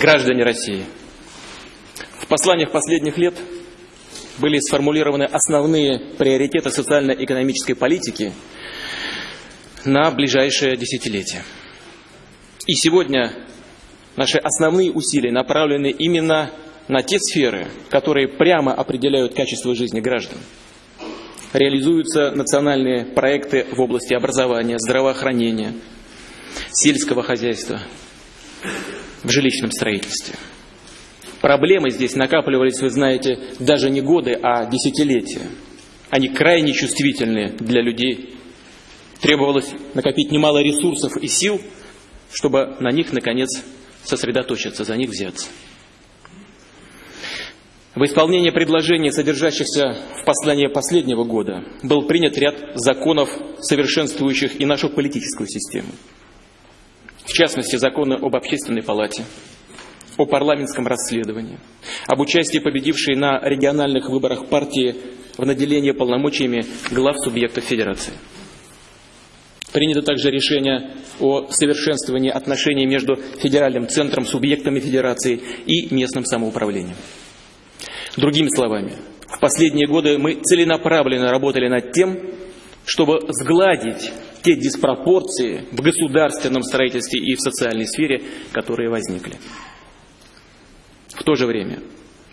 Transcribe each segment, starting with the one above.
Граждане России, в посланиях последних лет были сформулированы основные приоритеты социально-экономической политики на ближайшее десятилетие. И сегодня наши основные усилия направлены именно на те сферы, которые прямо определяют качество жизни граждан. Реализуются национальные проекты в области образования, здравоохранения, сельского хозяйства, в жилищном строительстве. Проблемы здесь накапливались, вы знаете, даже не годы, а десятилетия. Они крайне чувствительны для людей. Требовалось накопить немало ресурсов и сил, чтобы на них, наконец, сосредоточиться, за них взяться. В исполнение предложений, содержащихся в послании последнего года, был принят ряд законов, совершенствующих и нашу политическую систему. В частности, законы об общественной палате, о парламентском расследовании, об участии победившей на региональных выборах партии в наделении полномочиями глав субъектов Федерации. Принято также решение о совершенствовании отношений между федеральным центром, субъектами Федерации и местным самоуправлением. Другими словами, в последние годы мы целенаправленно работали над тем, чтобы сгладить те диспропорции в государственном строительстве и в социальной сфере, которые возникли. В то же время,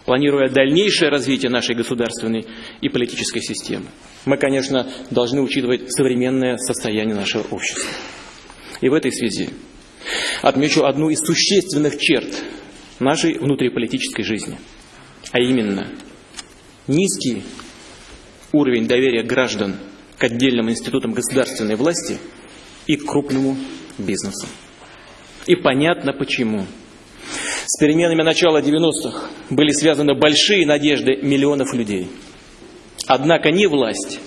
планируя дальнейшее развитие нашей государственной и политической системы, мы, конечно, должны учитывать современное состояние нашего общества. И в этой связи отмечу одну из существенных черт нашей внутриполитической жизни – а именно низкий уровень доверия граждан к отдельным институтам государственной власти и к крупному бизнесу. И понятно почему. С переменами начала 90-х были связаны большие надежды миллионов людей. Однако ни власть,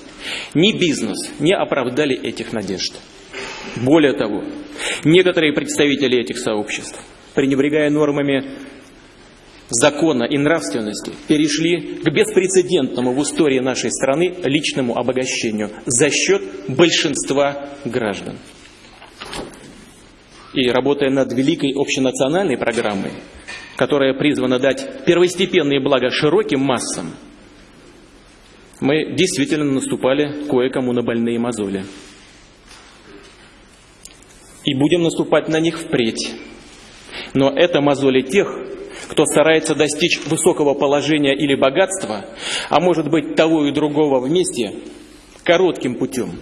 ни бизнес не оправдали этих надежд. Более того, некоторые представители этих сообществ, пренебрегая нормами закона и нравственности перешли к беспрецедентному в истории нашей страны личному обогащению за счет большинства граждан. И работая над великой общенациональной программой, которая призвана дать первостепенные блага широким массам, мы действительно наступали кое-кому на больные мозоли. И будем наступать на них впредь. Но это мозоли тех, кто старается достичь высокого положения или богатства, а может быть того и другого вместе, коротким путем,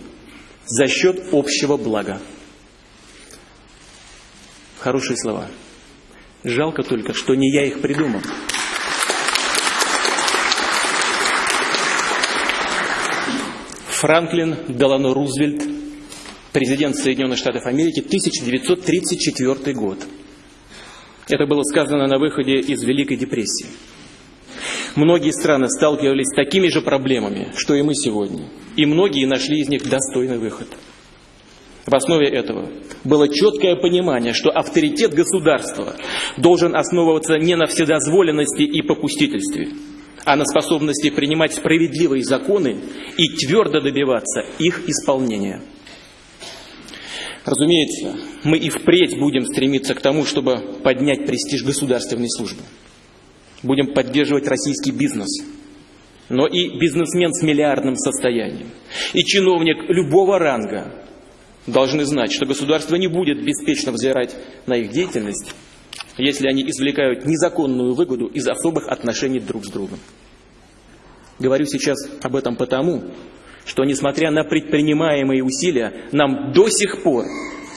за счет общего блага. Хорошие слова. Жалко только, что не я их придумал. Франклин Делано Рузвельт, президент Соединенных Штатов Америки, 1934 год. Это было сказано на выходе из Великой депрессии. Многие страны сталкивались с такими же проблемами, что и мы сегодня. И многие нашли из них достойный выход. В основе этого было четкое понимание, что авторитет государства должен основываться не на вседозволенности и попустительстве, а на способности принимать справедливые законы и твердо добиваться их исполнения. Разумеется, мы и впредь будем стремиться к тому, чтобы поднять престиж государственной службы. Будем поддерживать российский бизнес, но и бизнесмен с миллиардным состоянием, и чиновник любого ранга должны знать, что государство не будет беспечно взирать на их деятельность, если они извлекают незаконную выгоду из особых отношений друг с другом. Говорю сейчас об этом потому, что, несмотря на предпринимаемые усилия, нам до сих пор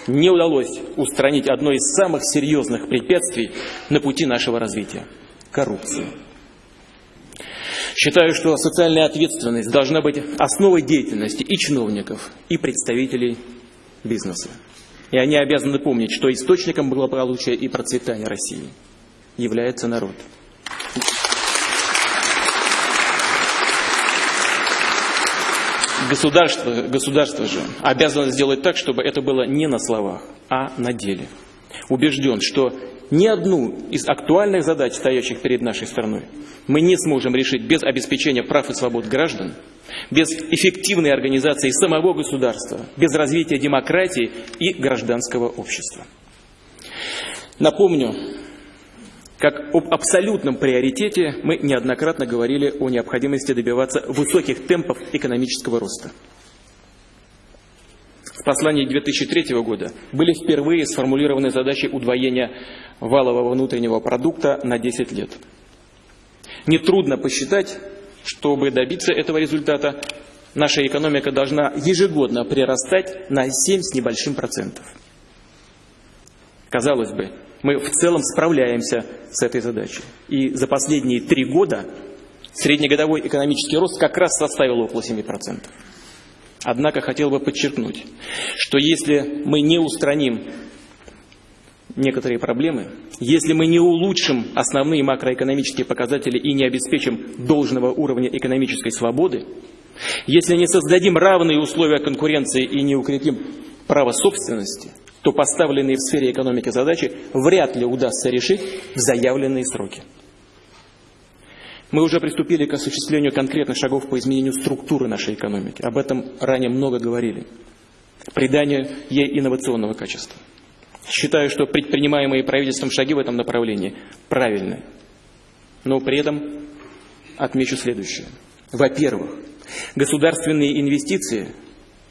не удалось устранить одно из самых серьезных препятствий на пути нашего развития – коррупцию. Считаю, что социальная ответственность должна быть основой деятельности и чиновников, и представителей бизнеса. И они обязаны помнить, что источником благополучия и процветания России является народ. Государство, государство же обязано сделать так, чтобы это было не на словах, а на деле. Убежден, что ни одну из актуальных задач, стоящих перед нашей страной, мы не сможем решить без обеспечения прав и свобод граждан, без эффективной организации самого государства, без развития демократии и гражданского общества. Напомню, как об абсолютном приоритете мы неоднократно говорили о необходимости добиваться высоких темпов экономического роста. В послании 2003 года были впервые сформулированы задачи удвоения валового внутреннего продукта на 10 лет. Нетрудно посчитать, чтобы добиться этого результата, наша экономика должна ежегодно прирастать на 7 с небольшим процентов. Казалось бы, мы в целом справляемся с этой задачей. И за последние три года среднегодовой экономический рост как раз составил около 7%. Однако хотел бы подчеркнуть, что если мы не устраним некоторые проблемы, если мы не улучшим основные макроэкономические показатели и не обеспечим должного уровня экономической свободы, если не создадим равные условия конкуренции и не укрепим право собственности, то поставленные в сфере экономики задачи вряд ли удастся решить в заявленные сроки. Мы уже приступили к осуществлению конкретных шагов по изменению структуры нашей экономики. Об этом ранее много говорили. Придание ей инновационного качества. Считаю, что предпринимаемые правительством шаги в этом направлении правильные. Но при этом отмечу следующее. Во-первых, государственные инвестиции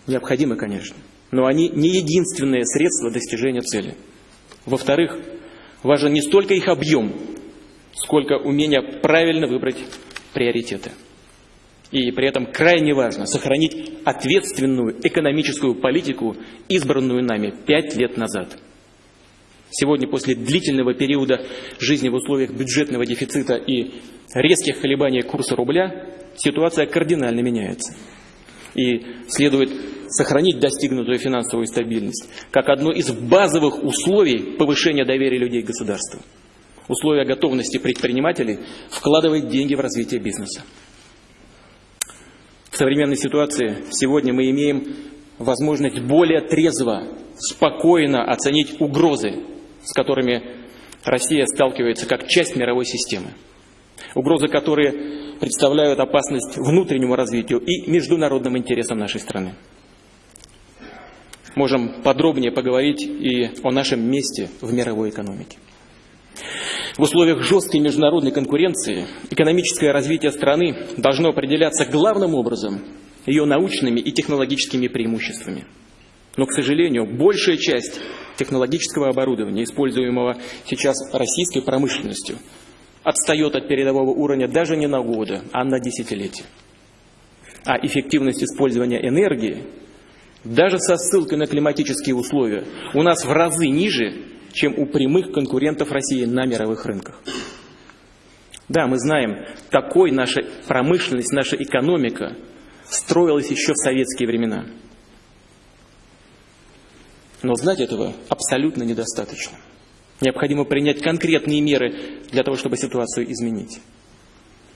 необходимы, конечно, но они не единственное средство достижения цели. Во-вторых, важен не столько их объем, сколько умение правильно выбрать приоритеты. И при этом крайне важно сохранить ответственную экономическую политику, избранную нами пять лет назад. Сегодня, после длительного периода жизни в условиях бюджетного дефицита и резких колебаний курса рубля, ситуация кардинально меняется. И следует сохранить достигнутую финансовую стабильность как одно из базовых условий повышения доверия людей к государству условия готовности предпринимателей вкладывать деньги в развитие бизнеса. В современной ситуации сегодня мы имеем возможность более трезво, спокойно оценить угрозы, с которыми Россия сталкивается как часть мировой системы. Угрозы, которые представляют опасность внутреннему развитию и международным интересам нашей страны. Можем подробнее поговорить и о нашем месте в мировой экономике. В условиях жесткой международной конкуренции экономическое развитие страны должно определяться главным образом ее научными и технологическими преимуществами. Но, к сожалению, большая часть технологического оборудования, используемого сейчас российской промышленностью, отстает от передового уровня даже не на годы, а на десятилетия. А эффективность использования энергии, даже со ссылкой на климатические условия, у нас в разы ниже, чем у прямых конкурентов России на мировых рынках. Да, мы знаем, такой наша промышленность, наша экономика строилась еще в советские времена. Но знать этого абсолютно недостаточно. Необходимо принять конкретные меры для того, чтобы ситуацию изменить.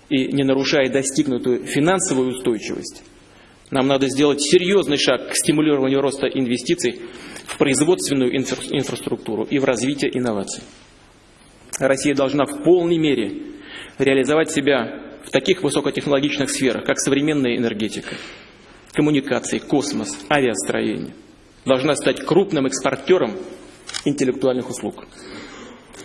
И не нарушая достигнутую финансовую устойчивость, нам надо сделать серьезный шаг к стимулированию роста инвестиций в производственную инфраструктуру и в развитие инноваций. Россия должна в полной мере реализовать себя в таких высокотехнологичных сферах, как современная энергетика, коммуникации, космос, авиастроение. Должна стать крупным экспортером интеллектуальных услуг.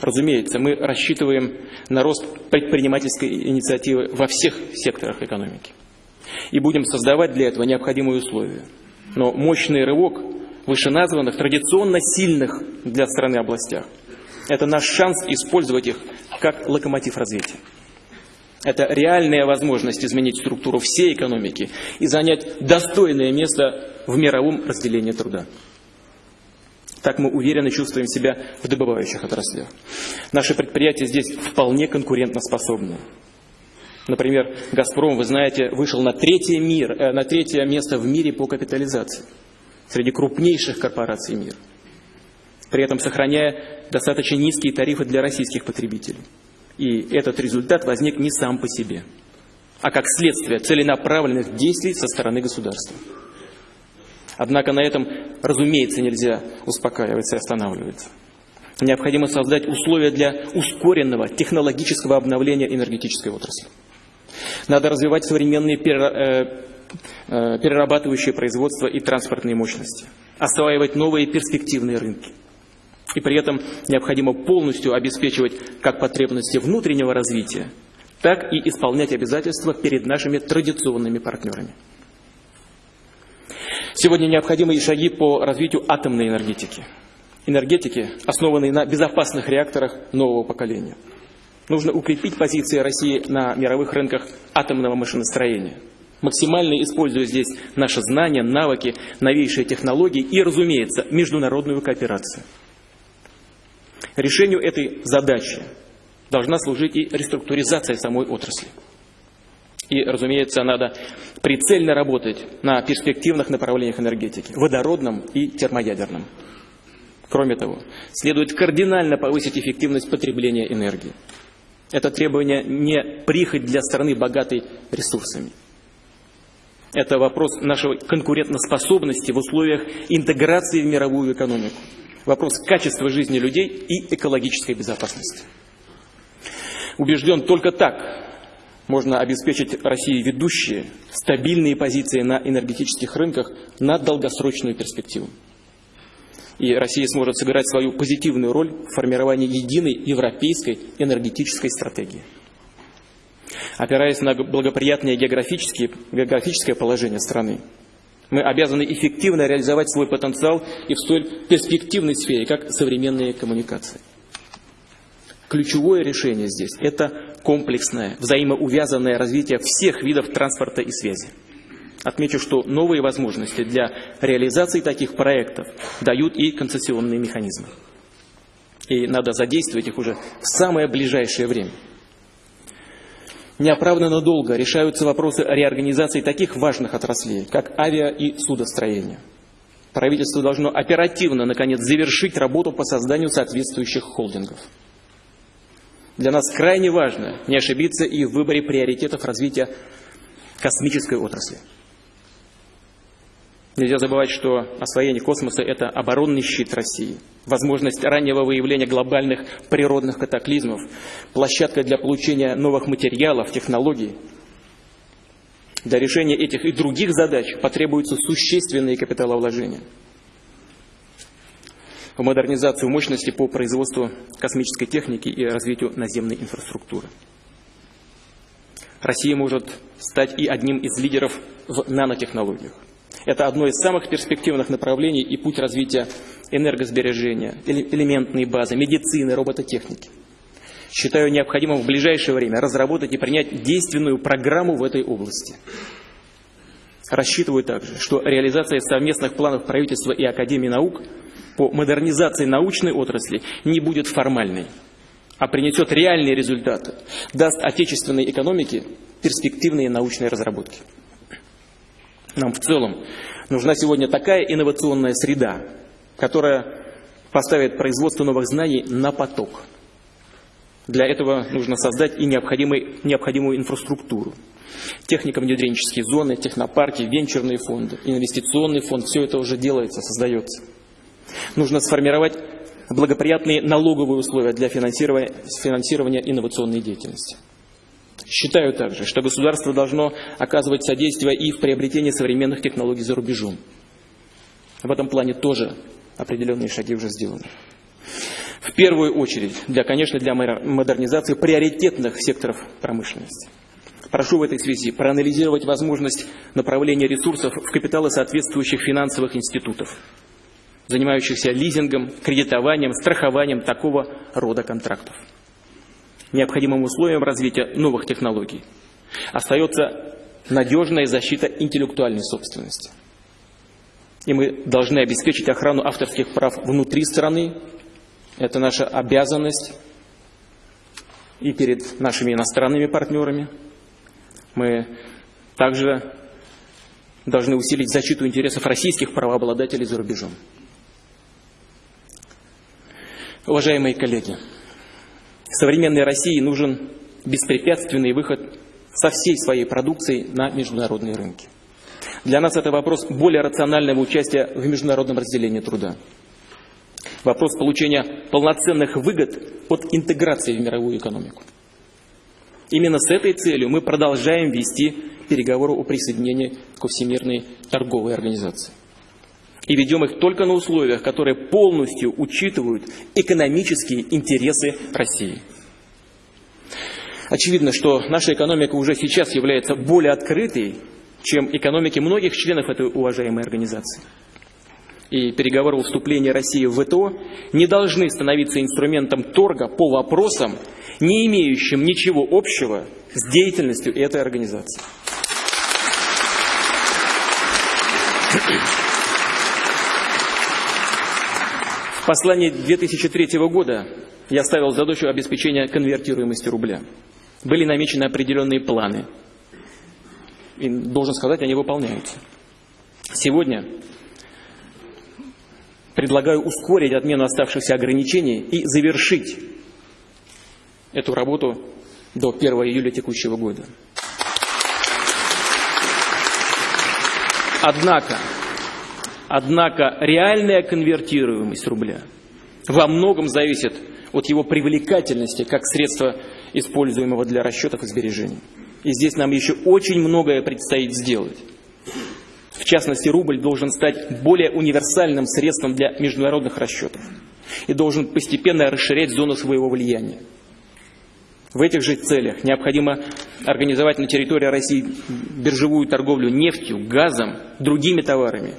Разумеется, мы рассчитываем на рост предпринимательской инициативы во всех секторах экономики. И будем создавать для этого необходимые условия. Но мощный рывок вышеназванных, традиционно сильных для страны областях. Это наш шанс использовать их как локомотив развития. Это реальная возможность изменить структуру всей экономики и занять достойное место в мировом разделении труда. Так мы уверенно чувствуем себя в добывающих отраслях. Наши предприятия здесь вполне конкурентоспособны. Например, «Газпром», вы знаете, вышел на третье, мир, э, на третье место в мире по капитализации среди крупнейших корпораций мира, при этом сохраняя достаточно низкие тарифы для российских потребителей. И этот результат возник не сам по себе, а как следствие целенаправленных действий со стороны государства. Однако на этом, разумеется, нельзя успокаиваться и останавливаться. Необходимо создать условия для ускоренного технологического обновления энергетической отрасли. Надо развивать современные э, Э, перерабатывающее производство и транспортные мощности, осваивать новые перспективные рынки. И при этом необходимо полностью обеспечивать как потребности внутреннего развития, так и исполнять обязательства перед нашими традиционными партнерами. Сегодня необходимы и шаги по развитию атомной энергетики. Энергетики, основанной на безопасных реакторах нового поколения. Нужно укрепить позиции России на мировых рынках атомного машиностроения, максимально используя здесь наши знания, навыки, новейшие технологии и, разумеется, международную кооперацию. Решению этой задачи должна служить и реструктуризация самой отрасли. И, разумеется, надо прицельно работать на перспективных направлениях энергетики, водородном и термоядерном. Кроме того, следует кардинально повысить эффективность потребления энергии. Это требование не прихоть для страны, богатой ресурсами. Это вопрос нашей конкурентоспособности в условиях интеграции в мировую экономику. Вопрос качества жизни людей и экологической безопасности. Убежден, только так можно обеспечить России ведущие, стабильные позиции на энергетических рынках на долгосрочную перспективу. И Россия сможет сыграть свою позитивную роль в формировании единой европейской энергетической стратегии. Опираясь на благоприятное географическое положение страны, мы обязаны эффективно реализовать свой потенциал и в столь перспективной сфере, как современные коммуникации. Ключевое решение здесь – это комплексное, взаимоувязанное развитие всех видов транспорта и связи. Отмечу, что новые возможности для реализации таких проектов дают и концессионные механизмы. И надо задействовать их уже в самое ближайшее время. Неоправданно долго решаются вопросы реорганизации таких важных отраслей, как авиа и судостроение. Правительство должно оперативно, наконец, завершить работу по созданию соответствующих холдингов. Для нас крайне важно не ошибиться и в выборе приоритетов развития космической отрасли. Нельзя забывать, что освоение космоса – это оборонный щит России, возможность раннего выявления глобальных природных катаклизмов, площадка для получения новых материалов, технологий. Для решения этих и других задач потребуются существенные капиталовложения – в модернизацию мощности по производству космической техники и развитию наземной инфраструктуры. Россия может стать и одним из лидеров в нанотехнологиях. Это одно из самых перспективных направлений и путь развития энергосбережения, элементной базы, медицины, робототехники. Считаю необходимым в ближайшее время разработать и принять действенную программу в этой области. Рассчитываю также, что реализация совместных планов правительства и Академии наук – по модернизации научной отрасли не будет формальной, а принесет реальные результаты, даст отечественной экономике перспективные научные разработки. Нам в целом нужна сегодня такая инновационная среда, которая поставит производство новых знаний на поток. Для этого нужно создать и необходимую инфраструктуру. Технико-внедренческие зоны, технопарки, венчурные фонды, инвестиционный фонд – все это уже делается, создается. Нужно сформировать благоприятные налоговые условия для финансирования, финансирования инновационной деятельности. Считаю также, что государство должно оказывать содействие и в приобретении современных технологий за рубежом. В этом плане тоже определенные шаги уже сделаны. В первую очередь, для, конечно, для модернизации приоритетных секторов промышленности. Прошу в этой связи проанализировать возможность направления ресурсов в капиталы соответствующих финансовых институтов занимающихся лизингом, кредитованием, страхованием такого рода контрактов. Необходимым условием развития новых технологий остается надежная защита интеллектуальной собственности. И мы должны обеспечить охрану авторских прав внутри страны. Это наша обязанность и перед нашими иностранными партнерами. Мы также должны усилить защиту интересов российских правообладателей за рубежом. Уважаемые коллеги, современной России нужен беспрепятственный выход со всей своей продукцией на международные рынки. Для нас это вопрос более рационального участия в международном разделении труда. Вопрос получения полноценных выгод от интеграции в мировую экономику. Именно с этой целью мы продолжаем вести переговоры о присоединении к Всемирной торговой организации. И ведем их только на условиях, которые полностью учитывают экономические интересы России. Очевидно, что наша экономика уже сейчас является более открытой, чем экономики многих членов этой уважаемой организации. И переговоры о вступлении России в ВТО не должны становиться инструментом торга по вопросам, не имеющим ничего общего с деятельностью этой организации. В послании 2003 года я ставил задачу обеспечения конвертируемости рубля. Были намечены определенные планы. И, должен сказать, они выполняются. Сегодня предлагаю ускорить отмену оставшихся ограничений и завершить эту работу до 1 июля текущего года. Однако, однако реальная конвертируемость рубля во многом зависит от его привлекательности как средства, используемого для расчетов и сбережений. И здесь нам еще очень многое предстоит сделать. В частности, рубль должен стать более универсальным средством для международных расчетов и должен постепенно расширять зону своего влияния. В этих же целях необходимо организовать на территории России биржевую торговлю нефтью, газом, другими товарами,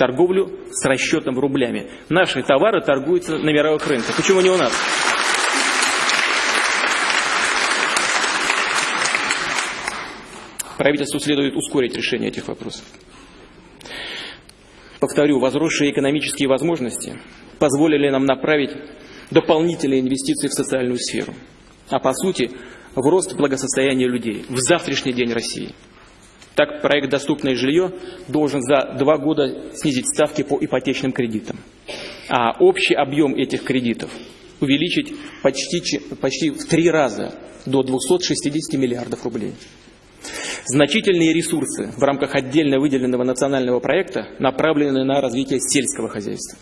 торговлю с расчетом рублями. Наши товары торгуются на мировых рынках. Почему не у нас? Правительству следует ускорить решение этих вопросов. Повторю, возросшие экономические возможности позволили нам направить дополнительные инвестиции в социальную сферу – а по сути в рост благосостояния людей, в завтрашний день России. Так, проект «Доступное жилье» должен за два года снизить ставки по ипотечным кредитам, а общий объем этих кредитов увеличить почти, почти в три раза до 260 миллиардов рублей. Значительные ресурсы в рамках отдельно выделенного национального проекта направлены на развитие сельского хозяйства.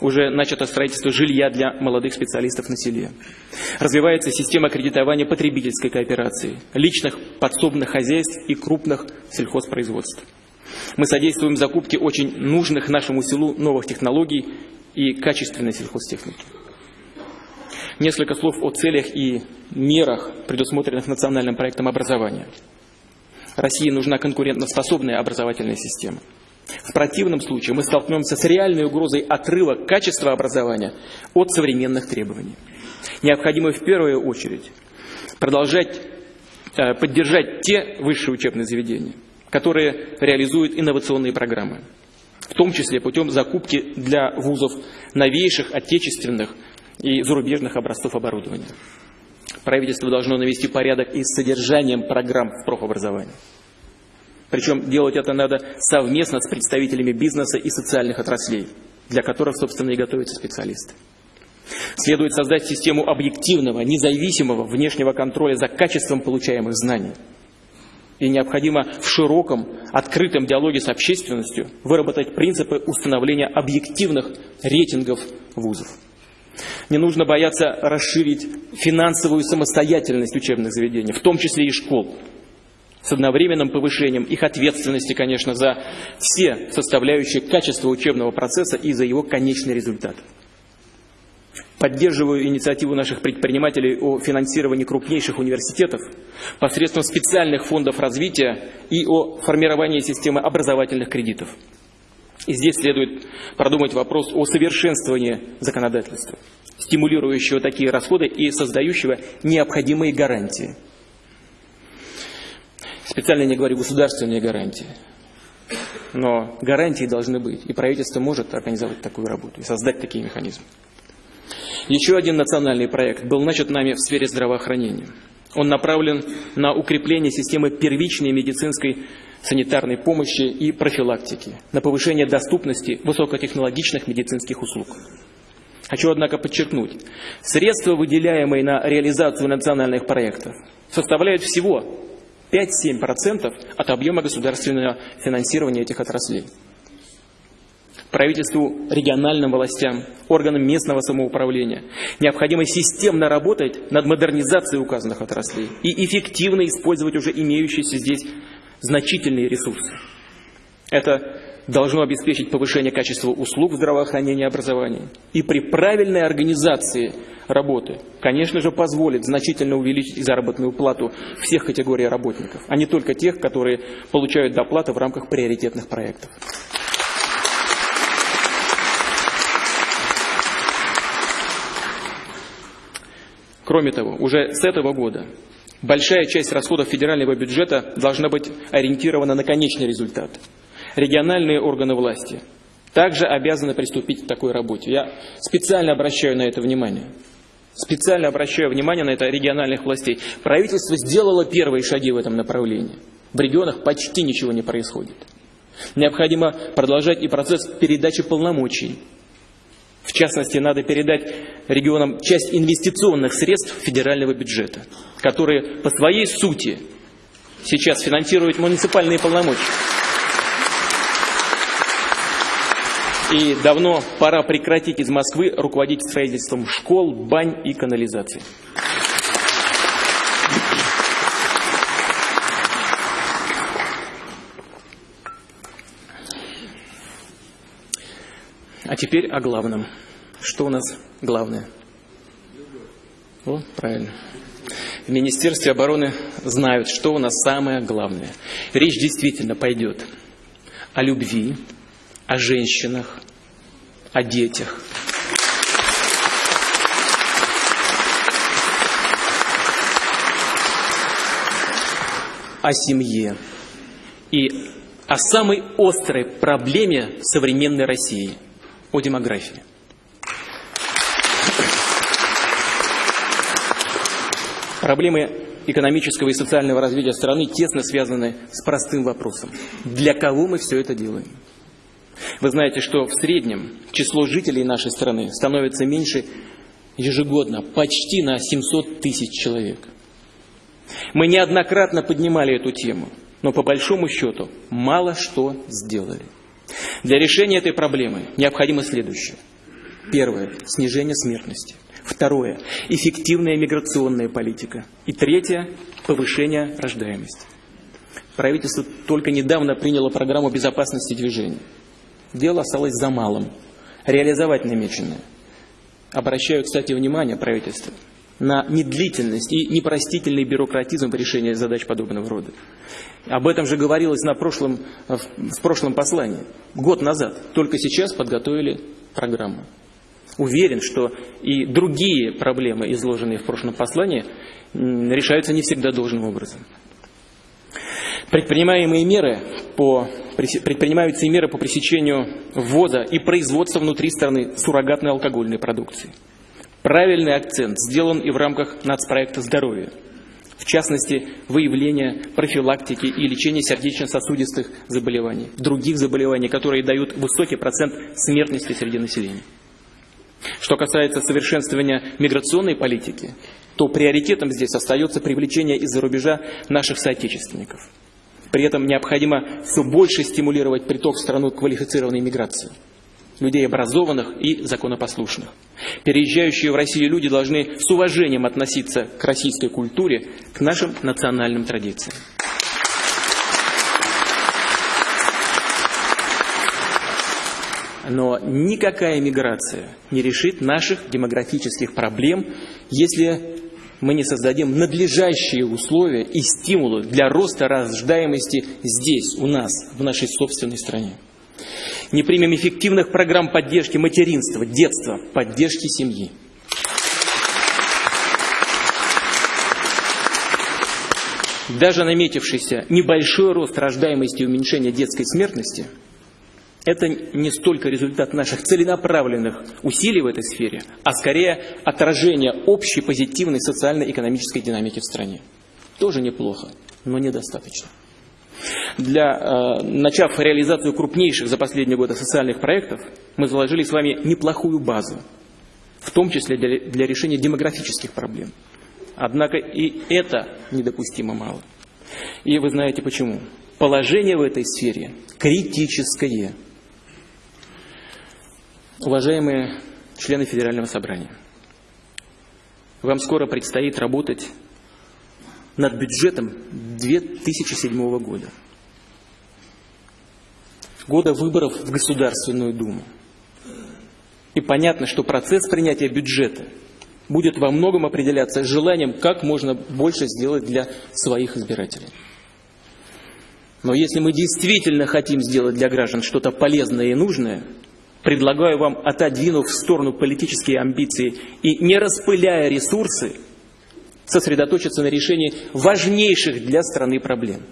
Уже начато строительство жилья для молодых специалистов на селе. Развивается система кредитования потребительской кооперации, личных подсобных хозяйств и крупных сельхозпроизводств. Мы содействуем закупке очень нужных нашему селу новых технологий и качественной сельхозтехники. Несколько слов о целях и мерах, предусмотренных национальным проектом образования. России нужна конкурентоспособная образовательная система. В противном случае мы столкнемся с реальной угрозой отрыва качества образования от современных требований. Необходимо в первую очередь продолжать э, поддержать те высшие учебные заведения, которые реализуют инновационные программы, в том числе путем закупки для вузов новейших отечественных и зарубежных образцов оборудования. Правительство должно навести порядок и с содержанием программ в профобразовании. Причем делать это надо совместно с представителями бизнеса и социальных отраслей, для которых, собственно, и готовятся специалисты. Следует создать систему объективного, независимого внешнего контроля за качеством получаемых знаний. И необходимо в широком, открытом диалоге с общественностью выработать принципы установления объективных рейтингов вузов. Не нужно бояться расширить финансовую самостоятельность учебных заведений, в том числе и школ, с одновременным повышением их ответственности, конечно, за все составляющие качества учебного процесса и за его конечный результат. Поддерживаю инициативу наших предпринимателей о финансировании крупнейших университетов посредством специальных фондов развития и о формировании системы образовательных кредитов. И здесь следует продумать вопрос о совершенствовании законодательства, стимулирующего такие расходы и создающего необходимые гарантии – Специально не говорю государственные гарантии. Но гарантии должны быть. И правительство может организовать такую работу и создать такие механизмы. Еще один национальный проект был начат нами в сфере здравоохранения. Он направлен на укрепление системы первичной медицинской санитарной помощи и профилактики, на повышение доступности высокотехнологичных медицинских услуг. Хочу, однако, подчеркнуть, средства, выделяемые на реализацию национальных проектов, составляют всего 5-7% от объема государственного финансирования этих отраслей. Правительству, региональным властям, органам местного самоуправления необходимо системно работать над модернизацией указанных отраслей и эффективно использовать уже имеющиеся здесь значительные ресурсы. Это должно обеспечить повышение качества услуг здравоохранения и образования. И при правильной организации работы, конечно же, позволит значительно увеличить заработную плату всех категорий работников, а не только тех, которые получают доплаты в рамках приоритетных проектов. Кроме того, уже с этого года большая часть расходов федерального бюджета должна быть ориентирована на конечный результат. Региональные органы власти также обязаны приступить к такой работе. Я специально обращаю на это внимание. Специально обращаю внимание на это региональных властей. Правительство сделало первые шаги в этом направлении. В регионах почти ничего не происходит. Необходимо продолжать и процесс передачи полномочий в частности, надо передать регионам часть инвестиционных средств федерального бюджета, которые по своей сути сейчас финансируют муниципальные полномочия. И давно пора прекратить из Москвы руководить строительством школ, бань и канализации. А теперь о главном. Что у нас главное? О, правильно. В Министерстве обороны знают, что у нас самое главное. Речь действительно пойдет о любви, о женщинах, о детях. О семье и о самой острой проблеме современной России – о демографии. Проблемы экономического и социального развития страны тесно связаны с простым вопросом. Для кого мы все это делаем? Вы знаете, что в среднем число жителей нашей страны становится меньше ежегодно, почти на 700 тысяч человек. Мы неоднократно поднимали эту тему, но по большому счету мало что сделали. Для решения этой проблемы необходимо следующее. Первое – снижение смертности. Второе – эффективная миграционная политика. И третье – повышение рождаемости. Правительство только недавно приняло программу безопасности движения. Дело осталось за малым. Реализовать намеченное. Обращаю, кстати, внимание правительства на медлительность и непростительный бюрократизм в решении задач подобного рода. Об этом же говорилось на прошлом, в прошлом послании, год назад. Только сейчас подготовили программу. Уверен, что и другие проблемы, изложенные в прошлом послании, решаются не всегда должным образом. Предпринимаемые меры по, предпринимаются и меры по пресечению ввоза и производства внутри страны суррогатной алкогольной продукции. Правильный акцент сделан и в рамках нацпроекта «Здоровье». В частности, выявление, профилактики и лечения сердечно-сосудистых заболеваний, других заболеваний, которые дают высокий процент смертности среди населения. Что касается совершенствования миграционной политики, то приоритетом здесь остается привлечение из-за рубежа наших соотечественников. При этом необходимо все больше стимулировать приток в страну квалифицированной миграции – людей образованных и законопослушных. Переезжающие в Россию люди должны с уважением относиться к российской культуре, к нашим национальным традициям. Но никакая миграция не решит наших демографических проблем, если мы не создадим надлежащие условия и стимулы для роста рождаемости здесь, у нас, в нашей собственной стране не примем эффективных программ поддержки материнства, детства, поддержки семьи. Даже наметившийся небольшой рост рождаемости и уменьшение детской смертности – это не столько результат наших целенаправленных усилий в этой сфере, а скорее отражение общей позитивной социально-экономической динамики в стране. Тоже неплохо, но недостаточно для, э, начав реализацию крупнейших за последние годы социальных проектов, мы заложили с вами неплохую базу, в том числе для, для решения демографических проблем. Однако и это недопустимо мало. И вы знаете почему. Положение в этой сфере критическое. Уважаемые члены Федерального собрания, вам скоро предстоит работать над бюджетом 2007 года. года выборов в Государственную Думу. И понятно, что процесс принятия бюджета будет во многом определяться желанием, как можно больше сделать для своих избирателей. Но если мы действительно хотим сделать для граждан что-то полезное и нужное, предлагаю вам, отодвинув в сторону политические амбиции и не распыляя ресурсы, сосредоточиться на решении важнейших для страны проблем.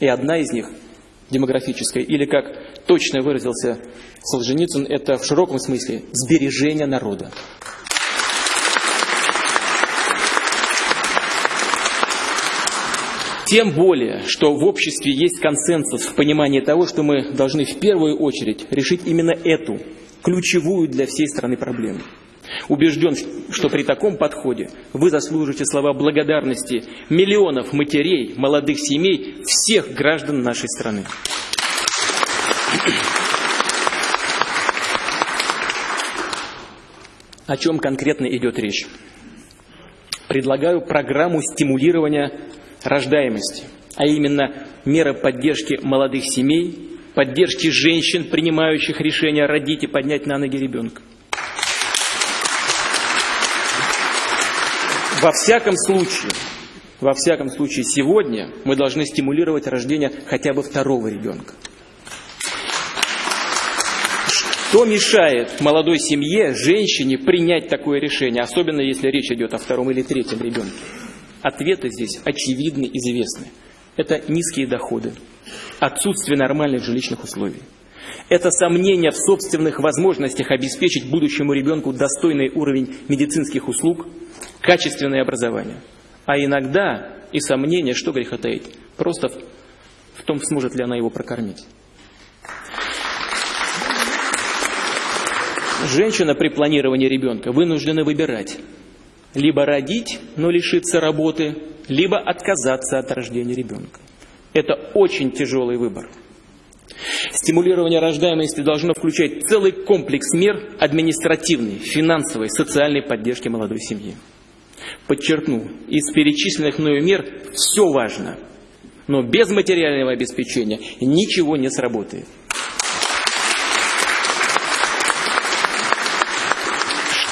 И одна из них – демографическая, или, как точно выразился Солженицын, это в широком смысле сбережение народа. Тем более, что в обществе есть консенсус в понимании того, что мы должны в первую очередь решить именно эту, ключевую для всей страны проблему. Убежден, что при таком подходе вы заслужите слова благодарности миллионов матерей, молодых семей, всех граждан нашей страны. О чем конкретно идет речь? Предлагаю программу стимулирования рождаемости, а именно меры поддержки молодых семей, поддержки женщин, принимающих решение родить и поднять на ноги ребенка. Во всяком случае, во всяком случае, сегодня мы должны стимулировать рождение хотя бы второго ребенка. Что мешает молодой семье, женщине принять такое решение, особенно если речь идет о втором или третьем ребенке? Ответы здесь очевидны, известны. Это низкие доходы, отсутствие нормальных жилищных условий. Это сомнение в собственных возможностях обеспечить будущему ребенку достойный уровень медицинских услуг, качественное образование. А иногда и сомнение, что греха таить, просто в том, сможет ли она его прокормить. Женщина при планировании ребенка вынуждена выбирать либо родить, но лишиться работы, либо отказаться от рождения ребенка. Это очень тяжелый выбор. Стимулирование рождаемости должно включать целый комплекс мер административной, финансовой, социальной поддержки молодой семьи. Подчеркну, из перечисленных мною мер все важно, но без материального обеспечения ничего не сработает.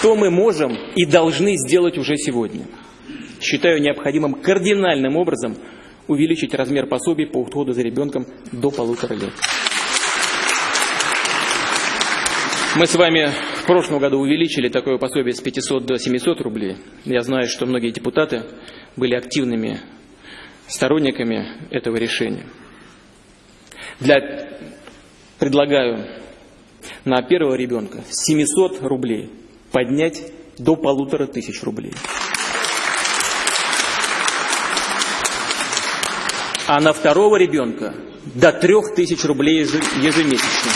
Что мы можем и должны сделать уже сегодня? Считаю необходимым кардинальным образом увеличить размер пособий по уходу за ребенком до полутора лет. Мы с вами в прошлом году увеличили такое пособие с 500 до 700 рублей. Я знаю, что многие депутаты были активными сторонниками этого решения. Для, предлагаю на первого ребенка 700 рублей поднять до полутора тысяч рублей. А на второго ребенка до трех тысяч рублей ежемесячно.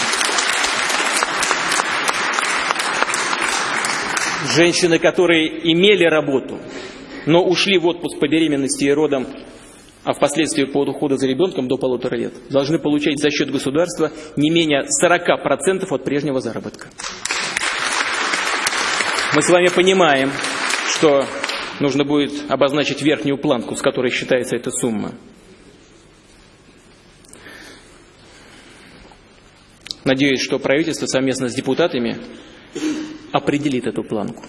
Женщины, которые имели работу, но ушли в отпуск по беременности и родам, а впоследствии по уходу за ребенком до полутора лет, должны получать за счет государства не менее 40% от прежнего заработка. Мы с вами понимаем, что нужно будет обозначить верхнюю планку, с которой считается эта сумма. Надеюсь, что правительство совместно с депутатами определит эту планку.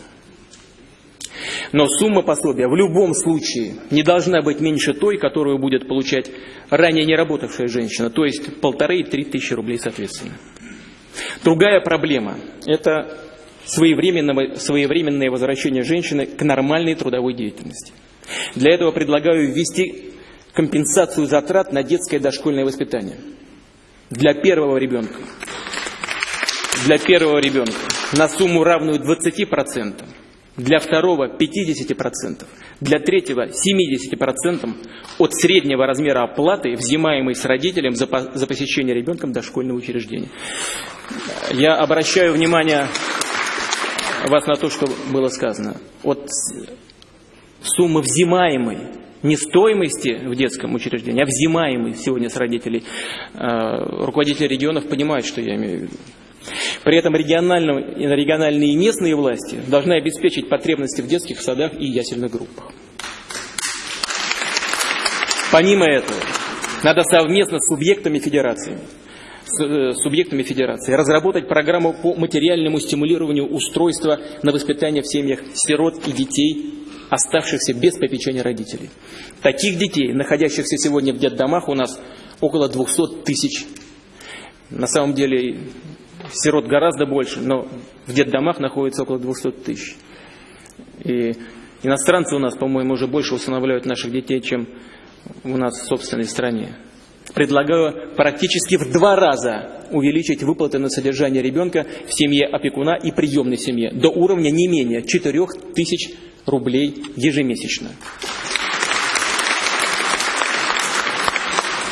Но сумма пособия в любом случае не должна быть меньше той, которую будет получать ранее не работавшая женщина, то есть полторы и три тысячи рублей соответственно. Другая проблема – это своевременное возвращение женщины к нормальной трудовой деятельности. Для этого предлагаю ввести компенсацию затрат на детское дошкольное воспитание. Для первого ребенка. Для первого ребенка на сумму равную 20%. Для второго 50%. Для третьего 70% от среднего размера оплаты, взимаемой с родителем за, за посещение ребенком дошкольного учреждения. Я обращаю внимание вас на то, что было сказано. От суммы взимаемой, не стоимости в детском учреждении, а взимаемой сегодня с родителей, э, руководители регионов понимают, что я имею в виду. При этом региональные и местные власти должны обеспечить потребности в детских садах и ясельных группах. Помимо этого, надо совместно с субъектами федерации э, субъектами федерации разработать программу по материальному стимулированию устройства на воспитание в семьях сирот и детей, оставшихся без попечения родителей. Таких детей, находящихся сегодня в детдомах, у нас около 200 тысяч. На самом деле сирот гораздо больше, но в детдомах находится около 200 тысяч. И иностранцы у нас, по-моему, уже больше усыновляют наших детей, чем у нас в собственной стране. Предлагаю практически в два раза увеличить выплаты на содержание ребенка в семье опекуна и приемной семье до уровня не менее 4 тысяч рублей ежемесячно.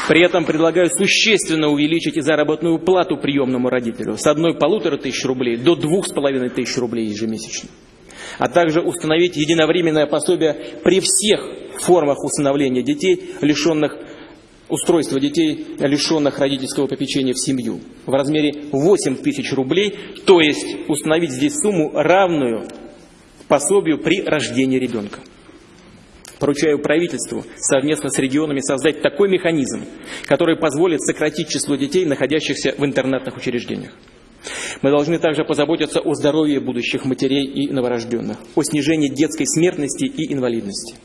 При этом предлагаю существенно увеличить и заработную плату приемному родителю с одной полутора тысяч рублей до двух с половиной тысяч рублей ежемесячно. А также установить единовременное пособие при всех формах усыновления детей, лишенных устройства детей, лишенных родительского попечения в семью, в размере 8 тысяч рублей, то есть установить здесь сумму равную пособию при рождении ребенка. Поручаю правительству совместно с регионами создать такой механизм, который позволит сократить число детей, находящихся в интернатных учреждениях. Мы должны также позаботиться о здоровье будущих матерей и новорожденных, о снижении детской смертности и инвалидности.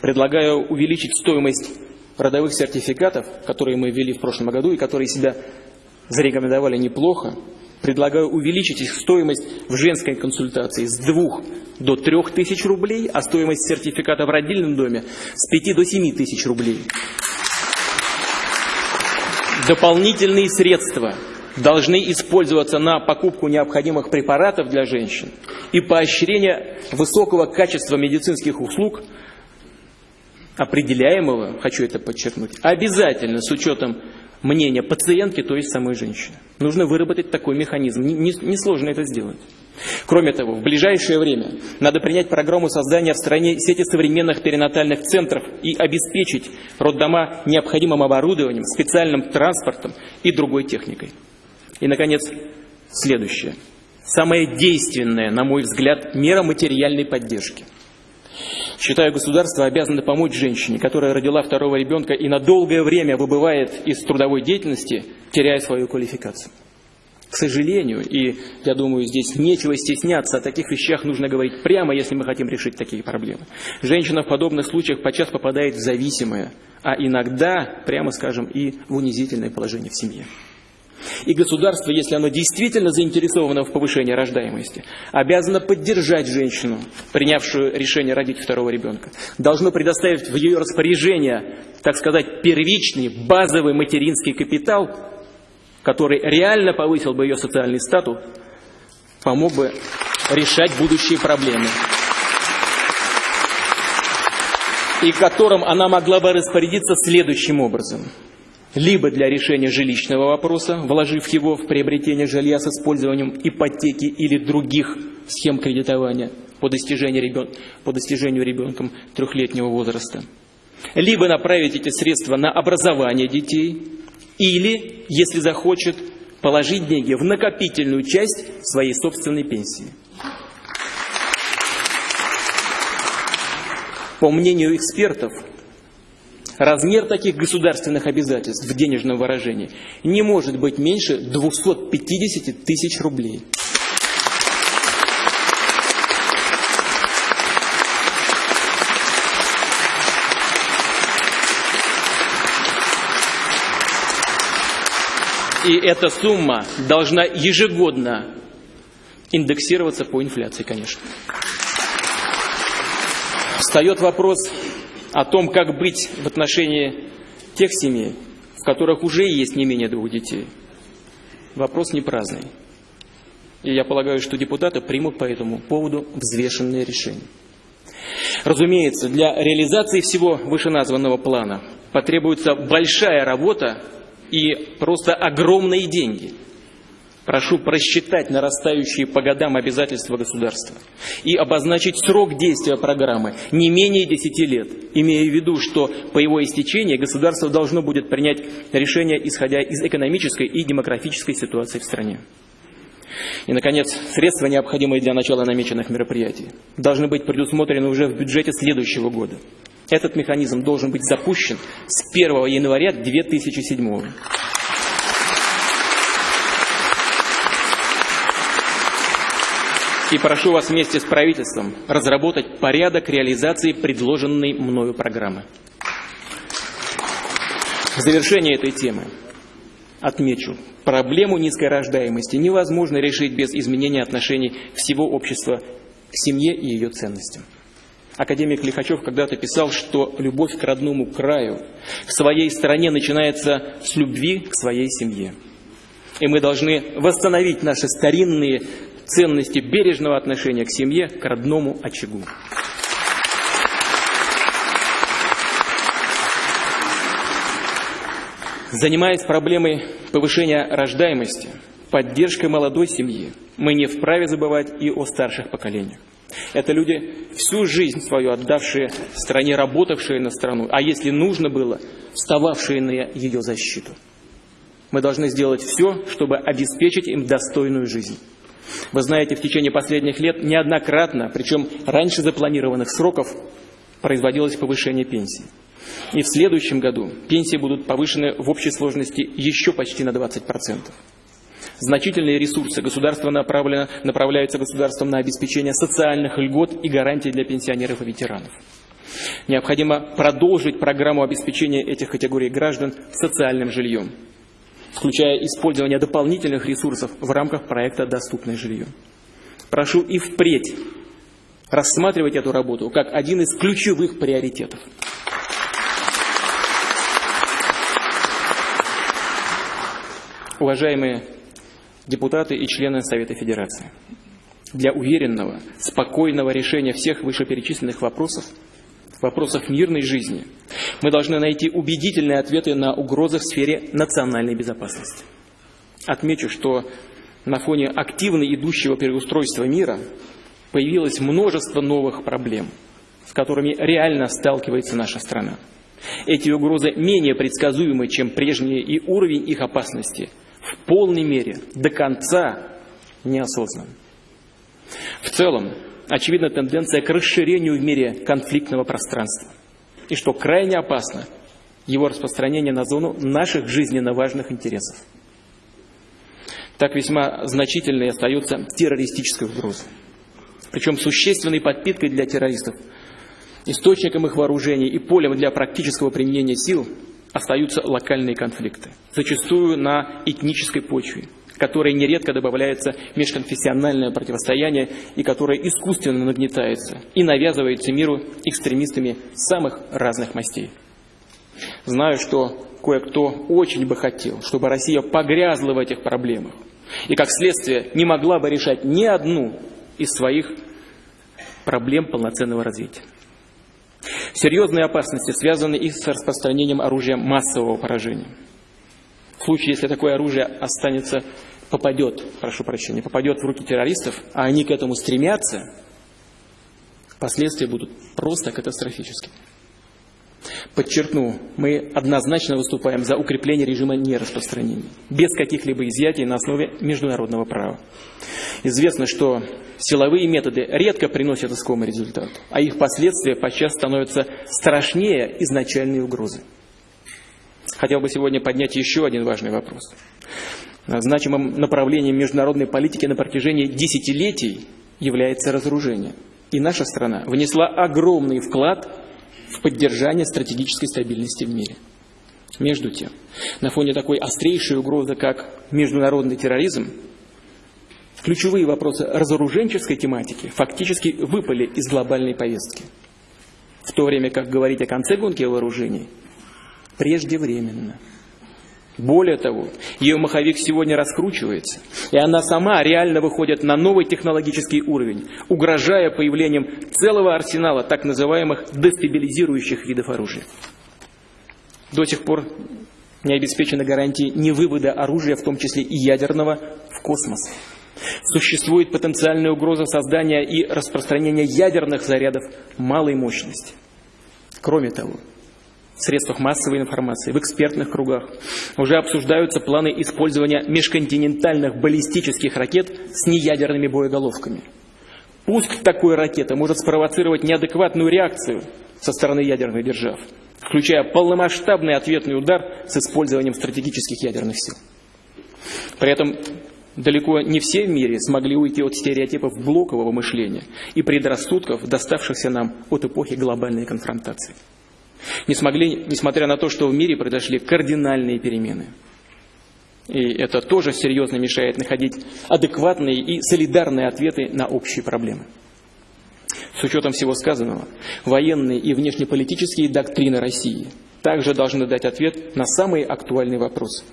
Предлагаю увеличить стоимость родовых сертификатов, которые мы ввели в прошлом году и которые себя зарекомендовали неплохо, предлагаю увеличить их стоимость в женской консультации с 2 до 3 тысяч рублей, а стоимость сертификата в родильном доме с 5 до 7 тысяч рублей. Дополнительные средства должны использоваться на покупку необходимых препаратов для женщин и поощрение высокого качества медицинских услуг – определяемого, хочу это подчеркнуть, обязательно с учетом мнения пациентки, то есть самой женщины. Нужно выработать такой механизм. Несложно не, не это сделать. Кроме того, в ближайшее время надо принять программу создания в стране сети современных перинатальных центров и обеспечить роддома необходимым оборудованием, специальным транспортом и другой техникой. И, наконец, следующее. Самая действенная, на мой взгляд, мера материальной поддержки – Считаю, государство обязано помочь женщине, которая родила второго ребенка и на долгое время выбывает из трудовой деятельности, теряя свою квалификацию. К сожалению, и я думаю, здесь нечего стесняться, о таких вещах нужно говорить прямо, если мы хотим решить такие проблемы. Женщина в подобных случаях подчас попадает в зависимое, а иногда, прямо скажем, и в унизительное положение в семье. И государство, если оно действительно заинтересовано в повышении рождаемости, обязано поддержать женщину, принявшую решение родить второго ребенка. Должно предоставить в ее распоряжение, так сказать, первичный, базовый материнский капитал, который реально повысил бы ее социальный статус, помог бы решать будущие проблемы и которым она могла бы распорядиться следующим образом – либо для решения жилищного вопроса, вложив его в приобретение жилья с использованием ипотеки или других схем кредитования по достижению, ребен... по достижению ребенком трехлетнего возраста, либо направить эти средства на образование детей, или, если захочет, положить деньги в накопительную часть своей собственной пенсии. По мнению экспертов, Размер таких государственных обязательств в денежном выражении не может быть меньше 250 тысяч рублей. И эта сумма должна ежегодно индексироваться по инфляции, конечно. Встает вопрос о том, как быть в отношении тех семей, в которых уже есть не менее двух детей. Вопрос не праздный. И я полагаю, что депутаты примут по этому поводу взвешенные решения. Разумеется, для реализации всего вышеназванного плана потребуется большая работа и просто огромные деньги – Прошу просчитать нарастающие по годам обязательства государства и обозначить срок действия программы не менее 10 лет, имея в виду, что по его истечении государство должно будет принять решение, исходя из экономической и демографической ситуации в стране. И, наконец, средства, необходимые для начала намеченных мероприятий, должны быть предусмотрены уже в бюджете следующего года. Этот механизм должен быть запущен с 1 января 2007 года. И прошу вас вместе с правительством разработать порядок реализации предложенной мною программы. В завершение этой темы отмечу, проблему низкой рождаемости невозможно решить без изменения отношений всего общества к семье и ее ценностям. Академик Лихачев когда-то писал, что любовь к родному краю, к своей стране начинается с любви к своей семье. И мы должны восстановить наши старинные ценности бережного отношения к семье, к родному очагу. Занимаясь проблемой повышения рождаемости, поддержкой молодой семьи, мы не вправе забывать и о старших поколениях. Это люди, всю жизнь свою отдавшие стране, работавшие на страну, а если нужно было, встававшие на ее защиту. Мы должны сделать все, чтобы обеспечить им достойную жизнь. Вы знаете, в течение последних лет неоднократно, причем раньше запланированных сроков, производилось повышение пенсий. И в следующем году пенсии будут повышены в общей сложности еще почти на 20%. Значительные ресурсы государства направлено, направляются государством на обеспечение социальных льгот и гарантий для пенсионеров и ветеранов. Необходимо продолжить программу обеспечения этих категорий граждан социальным жильем, включая использование дополнительных ресурсов в рамках проекта «Доступное жилье». Прошу и впредь рассматривать эту работу как один из ключевых приоритетов. Уважаемые депутаты и члены Совета Федерации. Для уверенного, спокойного решения всех вышеперечисленных вопросов, вопросов мирной жизни, мы должны найти убедительные ответы на угрозы в сфере национальной безопасности. Отмечу, что на фоне активно идущего переустройства мира появилось множество новых проблем, с которыми реально сталкивается наша страна. Эти угрозы менее предсказуемы, чем прежние, и уровень их опасности – в полной мере, до конца не осознан. В целом, очевидна тенденция к расширению в мире конфликтного пространства. И что крайне опасно, его распространение на зону наших жизненно важных интересов. Так весьма значительной остается террористическая угроза. Причем существенной подпиткой для террористов, источником их вооружений и полем для практического применения сил остаются локальные конфликты, зачастую на этнической почве, которой нередко добавляется межконфессиональное противостояние и которое искусственно нагнетается и навязывается миру экстремистами самых разных мастей. Знаю, что кое-кто очень бы хотел, чтобы Россия погрязла в этих проблемах и, как следствие, не могла бы решать ни одну из своих проблем полноценного развития. Серьезные опасности связаны и с распространением оружия массового поражения. В случае, если такое оружие останется, попадет, прошу прощения, попадет в руки террористов, а они к этому стремятся, последствия будут просто катастрофическими. Подчеркну, мы однозначно выступаем за укрепление режима нераспространения, без каких-либо изъятий на основе международного права. Известно, что силовые методы редко приносят искомый результат, а их последствия подчас становятся страшнее изначальной угрозы. Хотел бы сегодня поднять еще один важный вопрос. Значимым направлением международной политики на протяжении десятилетий является разоружение. И наша страна внесла огромный вклад в поддержание стратегической стабильности в мире. Между тем, на фоне такой острейшей угрозы, как международный терроризм, ключевые вопросы разоруженческой тематики фактически выпали из глобальной повестки. В то время как говорить о конце гонки вооружений преждевременно. Более того, ее маховик сегодня раскручивается, и она сама реально выходит на новый технологический уровень, угрожая появлением целого арсенала так называемых дестабилизирующих видов оружия. До сих пор не обеспечены гарантии невывода оружия, в том числе и ядерного, в космос. Существует потенциальная угроза создания и распространения ядерных зарядов малой мощности. Кроме того, в средствах массовой информации, в экспертных кругах уже обсуждаются планы использования межконтинентальных баллистических ракет с неядерными боеголовками. Пуск такой ракеты может спровоцировать неадекватную реакцию со стороны ядерных держав, включая полномасштабный ответный удар с использованием стратегических ядерных сил. При этом Далеко не все в мире смогли уйти от стереотипов блокового мышления и предрассудков, доставшихся нам от эпохи глобальной конфронтации. Не смогли, несмотря на то, что в мире произошли кардинальные перемены. И это тоже серьезно мешает находить адекватные и солидарные ответы на общие проблемы. С учетом всего сказанного, военные и внешнеполитические доктрины России также должны дать ответ на самый актуальный вопрос,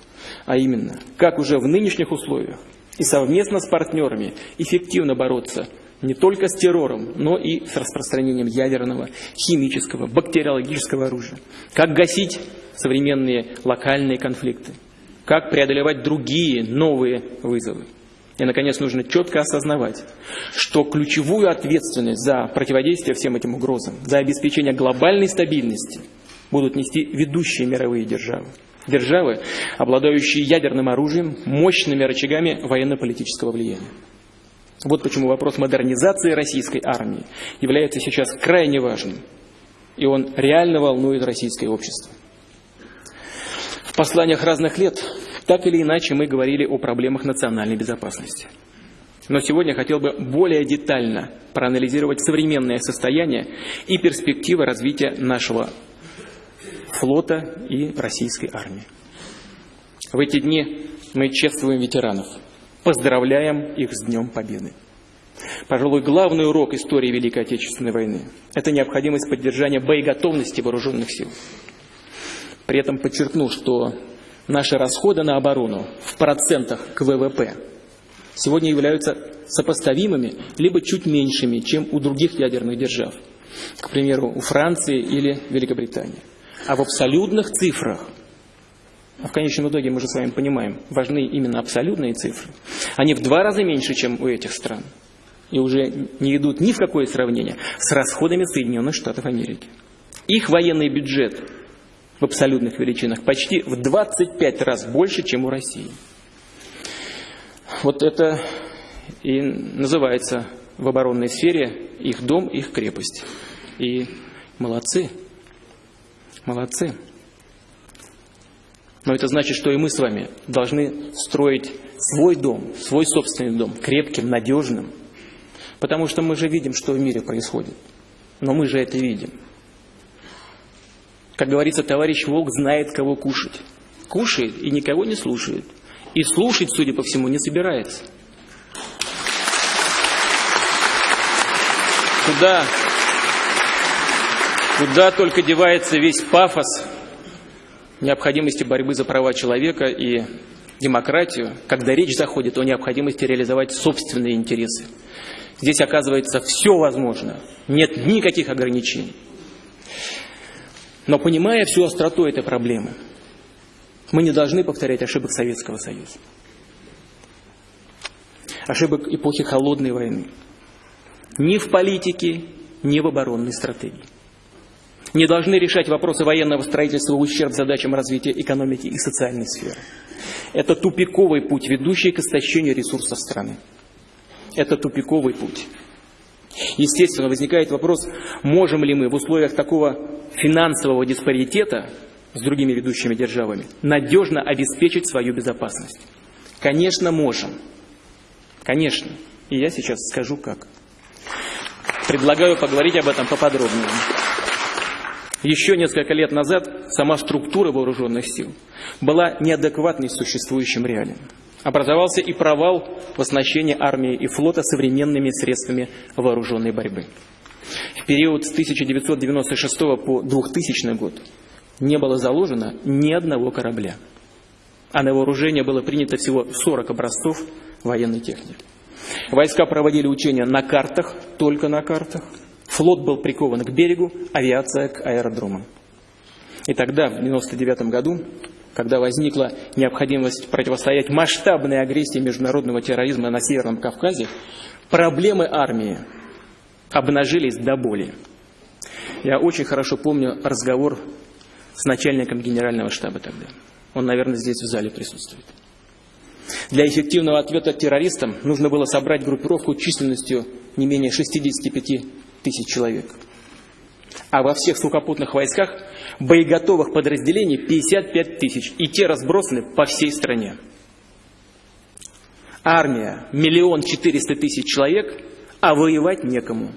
а именно, как уже в нынешних условиях и совместно с партнерами эффективно бороться не только с террором, но и с распространением ядерного, химического, бактериологического оружия. Как гасить современные локальные конфликты. Как преодолевать другие новые вызовы. И, наконец, нужно четко осознавать, что ключевую ответственность за противодействие всем этим угрозам, за обеспечение глобальной стабильности будут нести ведущие мировые державы. Державы, обладающие ядерным оружием, мощными рычагами военно-политического влияния. Вот почему вопрос модернизации российской армии является сейчас крайне важным. И он реально волнует российское общество. В посланиях разных лет так или иначе мы говорили о проблемах национальной безопасности. Но сегодня хотел бы более детально проанализировать современное состояние и перспективы развития нашего флота и российской армии. В эти дни мы чествуем ветеранов, поздравляем их с Днем Победы. Пожалуй, главный урок истории Великой Отечественной войны – это необходимость поддержания боеготовности вооруженных сил. При этом подчеркну, что наши расходы на оборону в процентах к ВВП сегодня являются сопоставимыми, либо чуть меньшими, чем у других ядерных держав, к примеру, у Франции или Великобритании. А в абсолютных цифрах, в конечном итоге мы же с вами понимаем, важны именно абсолютные цифры, они в два раза меньше, чем у этих стран. И уже не идут ни в какое сравнение с расходами Соединенных Штатов Америки. Их военный бюджет в абсолютных величинах почти в 25 раз больше, чем у России. Вот это и называется в оборонной сфере их дом, их крепость. И молодцы, молодцы. Но это значит, что и мы с вами должны строить свой дом, свой собственный дом, крепким, надежным. Потому что мы же видим, что в мире происходит. Но мы же это видим. Как говорится, товарищ волк знает, кого кушать. Кушает и никого не слушает. И слушать, судя по всему, не собирается. Куда, куда только девается весь пафос необходимости борьбы за права человека и демократию, когда речь заходит о необходимости реализовать собственные интересы. Здесь оказывается все возможно, нет никаких ограничений. Но понимая всю остроту этой проблемы, мы не должны повторять ошибок Советского Союза. Ошибок эпохи Холодной войны. Ни в политике, ни в оборонной стратегии. Не должны решать вопросы военного строительства в ущерб задачам развития экономики и социальной сферы. Это тупиковый путь, ведущий к истощению ресурсов страны. Это тупиковый путь. Естественно, возникает вопрос, можем ли мы в условиях такого финансового диспаритета с другими ведущими державами надежно обеспечить свою безопасность. Конечно, можем. Конечно. И я сейчас скажу как. Предлагаю поговорить об этом поподробнее. Еще несколько лет назад сама структура вооруженных сил была неадекватной существующим реалиям образовался и провал в оснащении армии и флота современными средствами вооруженной борьбы. В период с 1996 по 2000 год не было заложено ни одного корабля, а на вооружение было принято всего 40 образцов военной техники. Войска проводили учения на картах, только на картах. Флот был прикован к берегу, авиация к аэродромам. И тогда, в 1999 году, когда возникла необходимость противостоять масштабной агрессии международного терроризма на Северном Кавказе, проблемы армии обнажились до боли. Я очень хорошо помню разговор с начальником генерального штаба тогда. Он, наверное, здесь в зале присутствует. Для эффективного ответа террористам нужно было собрать группировку численностью не менее 65 тысяч человек. А во всех сухопутных войсках боеготовых подразделений 55 тысяч, и те разбросаны по всей стране. Армия, миллион четыреста тысяч человек, а воевать некому.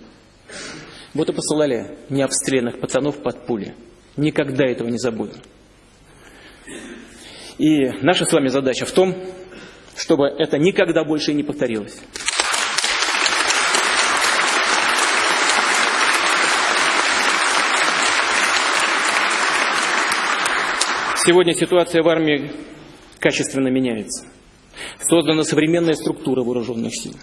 Вот и посылали необстрелянных пацанов под пули. Никогда этого не забудем. И наша с вами задача в том, чтобы это никогда больше не повторилось. Сегодня ситуация в армии качественно меняется. Создана современная структура вооруженных сил.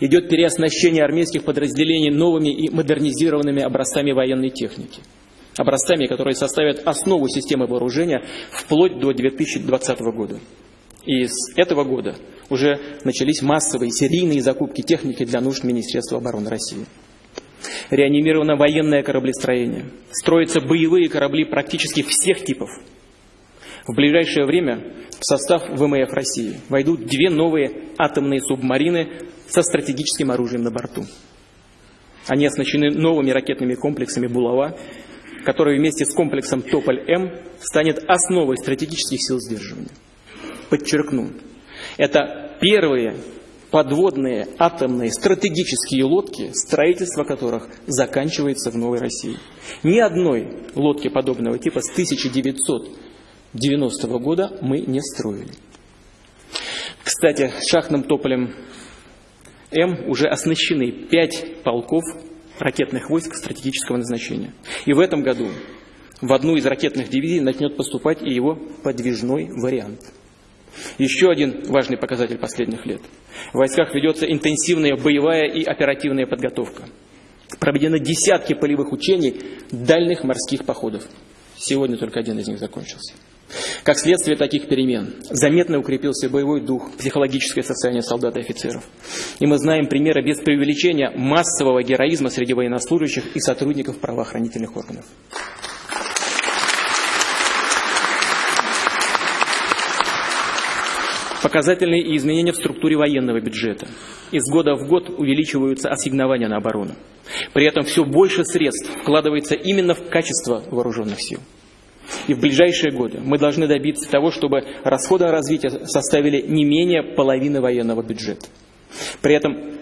Идет переоснащение армейских подразделений новыми и модернизированными образцами военной техники. Образцами, которые составят основу системы вооружения вплоть до 2020 года. И с этого года уже начались массовые серийные закупки техники для нужд Министерства обороны России. Реанимировано военное кораблестроение. Строятся боевые корабли практически всех типов. В ближайшее время в состав ВМФ России войдут две новые атомные субмарины со стратегическим оружием на борту. Они оснащены новыми ракетными комплексами «Булава», который вместе с комплексом «Тополь-М» станет основой стратегических сил сдерживания. Подчеркну, это первые подводные атомные стратегические лодки, строительство которых заканчивается в Новой России. Ни одной лодки подобного типа с 1990 года мы не строили. Кстати, шахтным тополем М уже оснащены пять полков ракетных войск стратегического назначения. И в этом году в одну из ракетных дивизий начнет поступать и его подвижной вариант. Еще один важный показатель последних лет. В войсках ведется интенсивная боевая и оперативная подготовка. Проведены десятки полевых учений дальних морских походов. Сегодня только один из них закончился. Как следствие таких перемен заметно укрепился боевой дух, психологическое состояние солдат и офицеров. И мы знаем примеры без преувеличения массового героизма среди военнослужащих и сотрудников правоохранительных органов. Показательные изменения в структуре военного бюджета. Из года в год увеличиваются ассигнования на оборону. При этом все больше средств вкладывается именно в качество вооруженных сил. И в ближайшие годы мы должны добиться того, чтобы расходы на развитие составили не менее половины военного бюджета. При этом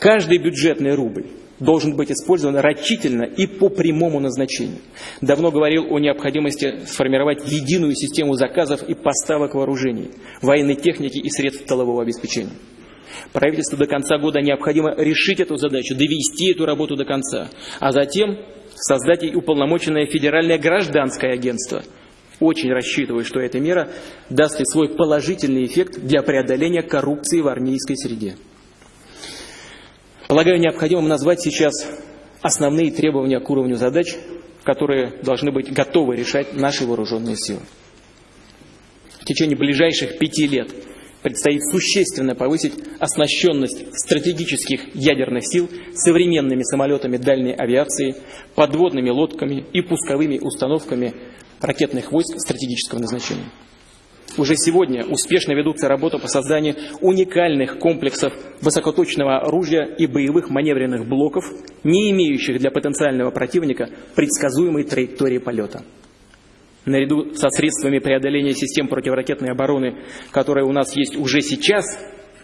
каждый бюджетный рубль должен быть использован рачительно и по прямому назначению. Давно говорил о необходимости сформировать единую систему заказов и поставок вооружений, военной техники и средств тылового обеспечения. Правительству до конца года необходимо решить эту задачу, довести эту работу до конца, а затем создать и уполномоченное федеральное гражданское агентство. Очень рассчитываю, что эта мера даст и свой положительный эффект для преодоления коррупции в армейской среде. Полагаю, необходимым назвать сейчас основные требования к уровню задач, которые должны быть готовы решать наши вооруженные силы. В течение ближайших пяти лет предстоит существенно повысить оснащенность стратегических ядерных сил современными самолетами дальней авиации, подводными лодками и пусковыми установками ракетных войск стратегического назначения. Уже сегодня успешно ведутся работы по созданию уникальных комплексов высокоточного оружия и боевых маневренных блоков, не имеющих для потенциального противника предсказуемой траектории полета наряду со средствами преодоления систем противоракетной обороны, которые у нас есть уже сейчас,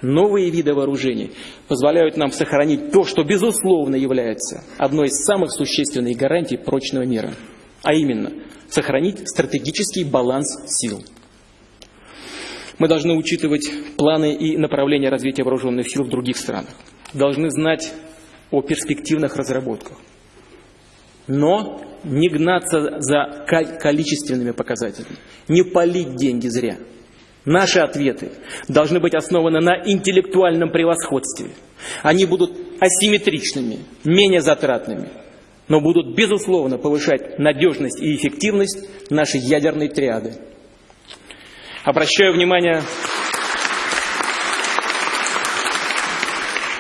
новые виды вооружений позволяют нам сохранить то, что безусловно является одной из самых существенных гарантий прочного мира, а именно сохранить стратегический баланс сил. Мы должны учитывать планы и направления развития вооруженных сил в других странах, должны знать о перспективных разработках. Но не гнаться за количественными показателями, не полить деньги зря. Наши ответы должны быть основаны на интеллектуальном превосходстве. Они будут асимметричными, менее затратными, но будут, безусловно, повышать надежность и эффективность нашей ядерной триады. Обращаю внимание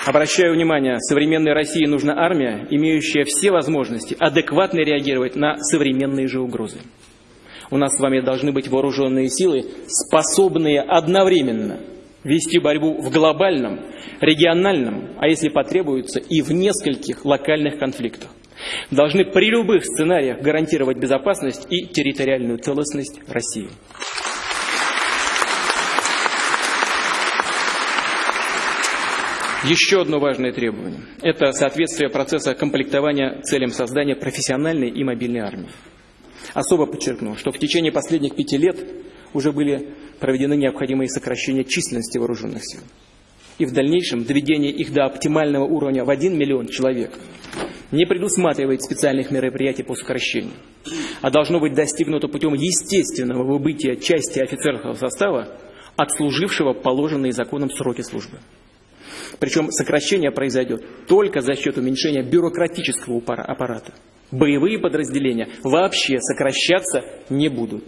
Обращаю внимание, современной России нужна армия, имеющая все возможности адекватно реагировать на современные же угрозы. У нас с вами должны быть вооруженные силы, способные одновременно вести борьбу в глобальном, региональном, а если потребуется, и в нескольких локальных конфликтах. Должны при любых сценариях гарантировать безопасность и территориальную целостность России. Еще одно важное требование – это соответствие процесса комплектования целям создания профессиональной и мобильной армии. Особо подчеркну, что в течение последних пяти лет уже были проведены необходимые сокращения численности вооруженных сил. И в дальнейшем доведение их до оптимального уровня в 1 миллион человек не предусматривает специальных мероприятий по сокращению, а должно быть достигнуто путем естественного выбытия части офицерского состава, отслужившего положенные законом сроки службы. Причем сокращение произойдет только за счет уменьшения бюрократического аппарата. Боевые подразделения вообще сокращаться не будут.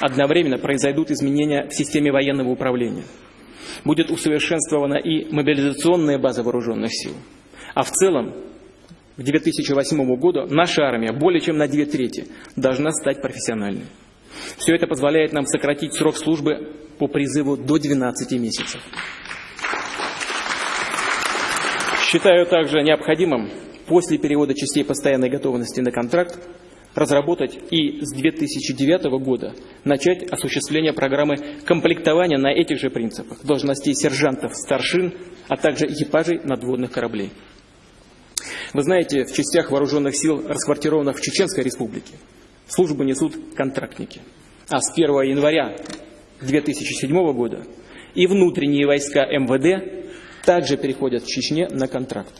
Одновременно произойдут изменения в системе военного управления. Будет усовершенствована и мобилизационная база вооруженных сил. А в целом, к 2008 году наша армия более чем на две трети должна стать профессиональной. Все это позволяет нам сократить срок службы по призыву до 12 месяцев. Считаю также необходимым после перевода частей постоянной готовности на контракт разработать и с 2009 года начать осуществление программы комплектования на этих же принципах должностей сержантов, старшин, а также экипажей надводных кораблей. Вы знаете, в частях вооруженных сил, расквартированных в Чеченской республике, службу несут контрактники. А с 1 января 2007 года и внутренние войска МВД также переходят в Чечне на контракт.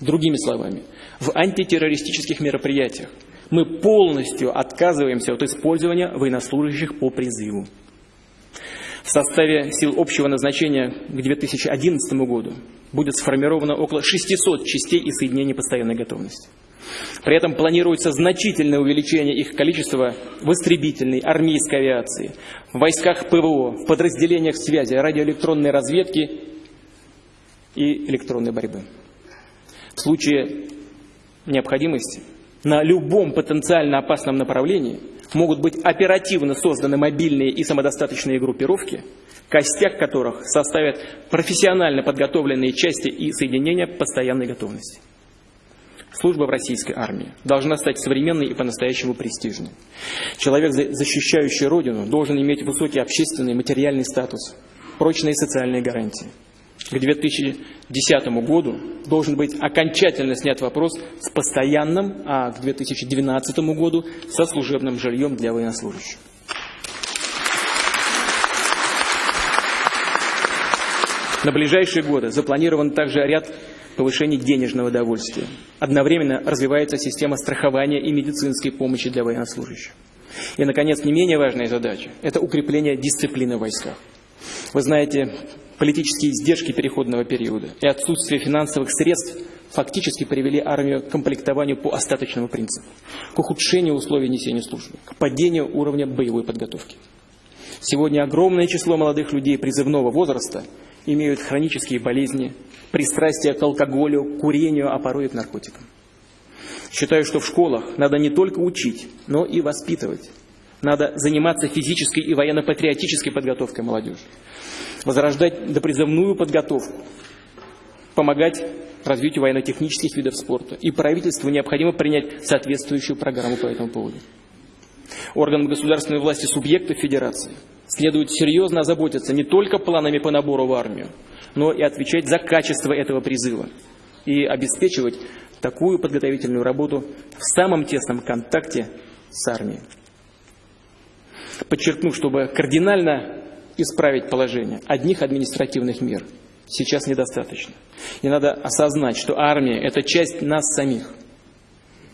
Другими словами, в антитеррористических мероприятиях мы полностью отказываемся от использования военнослужащих по призыву. В составе сил общего назначения к 2011 году будет сформировано около 600 частей и соединений постоянной готовности. При этом планируется значительное увеличение их количества в истребительной, армейской авиации, в войсках ПВО, в подразделениях связи, радиоэлектронной разведки и электронной борьбы. В случае необходимости на любом потенциально опасном направлении могут быть оперативно созданы мобильные и самодостаточные группировки, костяк которых составят профессионально подготовленные части и соединения постоянной готовности. Служба в российской армии должна стать современной и по-настоящему престижной. Человек, защищающий Родину, должен иметь высокий общественный и материальный статус, прочные социальные гарантии. К 2010 году должен быть окончательно снят вопрос с постоянным, а к 2012 году со служебным жильем для военнослужащих. На ближайшие годы запланирован также ряд повышении денежного довольствия. Одновременно развивается система страхования и медицинской помощи для военнослужащих. И, наконец, не менее важная задача – это укрепление дисциплины в войсках. Вы знаете, политические издержки переходного периода и отсутствие финансовых средств фактически привели армию к комплектованию по остаточному принципу, к ухудшению условий несения службы, к падению уровня боевой подготовки. Сегодня огромное число молодых людей призывного возраста имеют хронические болезни, пристрастие к алкоголю, курению, а порой к наркотикам. Считаю, что в школах надо не только учить, но и воспитывать. Надо заниматься физической и военно-патриотической подготовкой молодежи. Возрождать допризывную подготовку. Помогать развитию военно-технических видов спорта. И правительству необходимо принять соответствующую программу по этому поводу. Органам государственной власти субъектов Федерации следует серьезно озаботиться не только планами по набору в армию, но и отвечать за качество этого призыва и обеспечивать такую подготовительную работу в самом тесном контакте с армией. Подчеркну, чтобы кардинально исправить положение одних административных мер сейчас недостаточно. И надо осознать, что армия – это часть нас самих,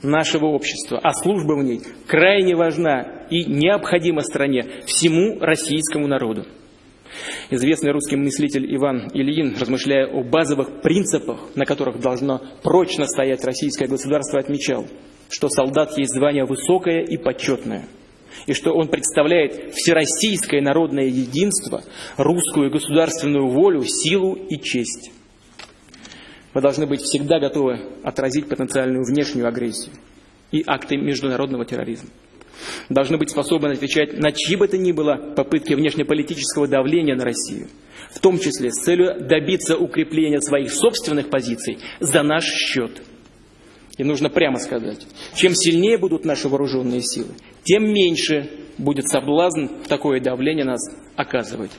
нашего общества, а служба в ней крайне важна и необходима стране, всему российскому народу. Известный русский мыслитель Иван Ильин, размышляя о базовых принципах, на которых должно прочно стоять российское государство, отмечал, что солдат есть звание высокое и почетное, и что он представляет всероссийское народное единство, русскую государственную волю, силу и честь. Мы должны быть всегда готовы отразить потенциальную внешнюю агрессию и акты международного терроризма должны быть способны отвечать на чьи бы то ни было попытки внешнеполитического давления на Россию, в том числе с целью добиться укрепления своих собственных позиций за наш счет. И нужно прямо сказать, чем сильнее будут наши вооруженные силы, тем меньше будет соблазн такое давление нас оказывать.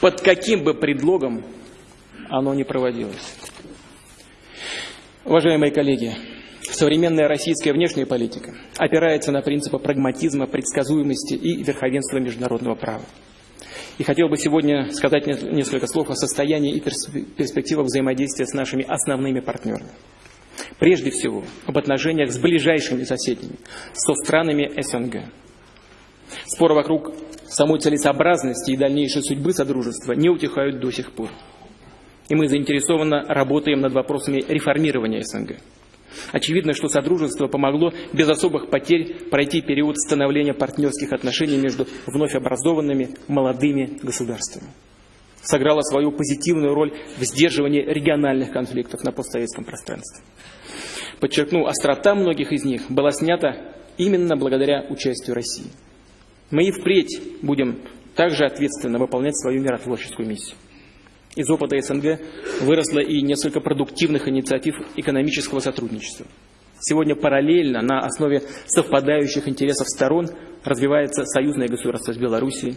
Под каким бы предлогом оно не проводилось. Уважаемые коллеги, современная российская внешняя политика опирается на принципы прагматизма, предсказуемости и верховенства международного права. И хотел бы сегодня сказать несколько слов о состоянии и перспективах взаимодействия с нашими основными партнерами. Прежде всего, об отношениях с ближайшими соседями, со странами СНГ. Споры вокруг самой целесообразности и дальнейшей судьбы Содружества не утихают до сих пор. И мы заинтересованно работаем над вопросами реформирования СНГ. Очевидно, что Содружество помогло без особых потерь пройти период становления партнерских отношений между вновь образованными молодыми государствами. Сыграло свою позитивную роль в сдерживании региональных конфликтов на постсоветском пространстве. Подчеркну, острота многих из них была снята именно благодаря участию России. Мы и впредь будем также ответственно выполнять свою миротворческую миссию. Из опыта СНГ выросло и несколько продуктивных инициатив экономического сотрудничества. Сегодня параллельно на основе совпадающих интересов сторон развивается союзное государство с Белоруссией,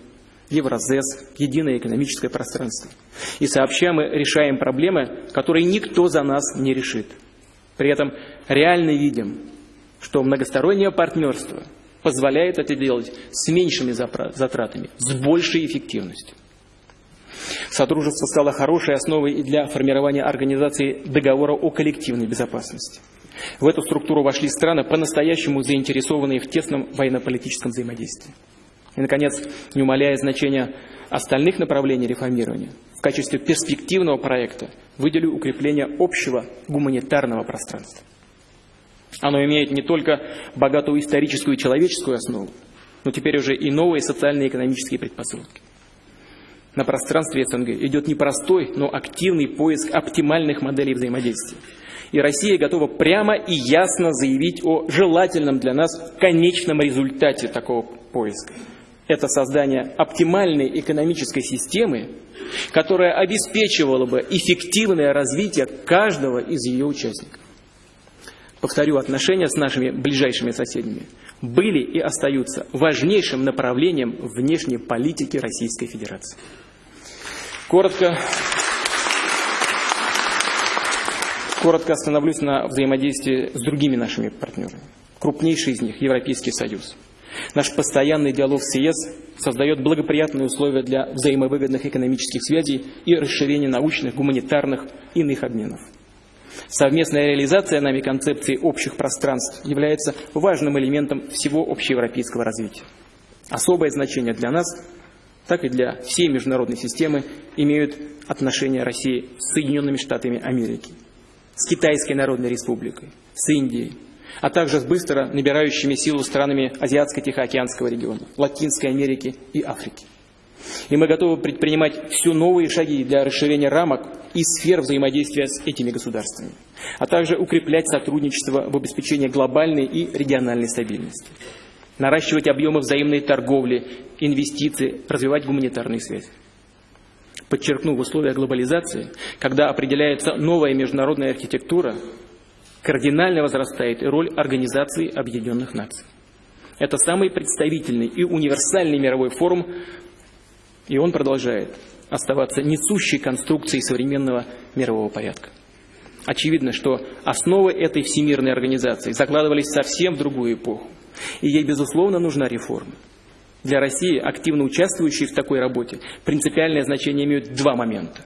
Евразес, единое экономическое пространство. И сообща мы решаем проблемы, которые никто за нас не решит. При этом реально видим, что многостороннее партнерство позволяет это делать с меньшими затратами, с большей эффективностью. Сотрудничество стало хорошей основой и для формирования организации договора о коллективной безопасности. В эту структуру вошли страны, по-настоящему заинтересованные в тесном военно-политическом взаимодействии. И, наконец, не умаляя значения остальных направлений реформирования, в качестве перспективного проекта выделю укрепление общего гуманитарного пространства. Оно имеет не только богатую историческую и человеческую основу, но теперь уже и новые социально-экономические предпосылки. На пространстве СНГ идет непростой, но активный поиск оптимальных моделей взаимодействия. И Россия готова прямо и ясно заявить о желательном для нас конечном результате такого поиска. Это создание оптимальной экономической системы, которая обеспечивала бы эффективное развитие каждого из ее участников. Повторю, отношения с нашими ближайшими соседями были и остаются важнейшим направлением внешней политики Российской Федерации. Коротко, коротко остановлюсь на взаимодействии с другими нашими партнерами. Крупнейший из них – Европейский Союз. Наш постоянный диалог с ЕС создает благоприятные условия для взаимовыгодных экономических связей и расширения научных, гуманитарных иных обменов. Совместная реализация нами концепции общих пространств является важным элементом всего общеевропейского развития. Особое значение для нас так и для всей международной системы имеют отношения России с Соединенными Штатами Америки, с Китайской Народной Республикой, с Индией, а также с быстро набирающими силу странами Азиатско-Тихоокеанского региона, Латинской Америки и Африки. И мы готовы предпринимать все новые шаги для расширения рамок и сфер взаимодействия с этими государствами, а также укреплять сотрудничество в обеспечении глобальной и региональной стабильности наращивать объемы взаимной торговли, инвестиции, развивать гуманитарные связи. Подчеркну, в условиях глобализации, когда определяется новая международная архитектура, кардинально возрастает роль Организации Объединенных Наций. Это самый представительный и универсальный мировой форум, и он продолжает оставаться несущей конструкцией современного мирового порядка. Очевидно, что основы этой всемирной организации закладывались совсем в другую эпоху. И ей, безусловно, нужна реформа. Для России, активно участвующей в такой работе, принципиальное значение имеют два момента.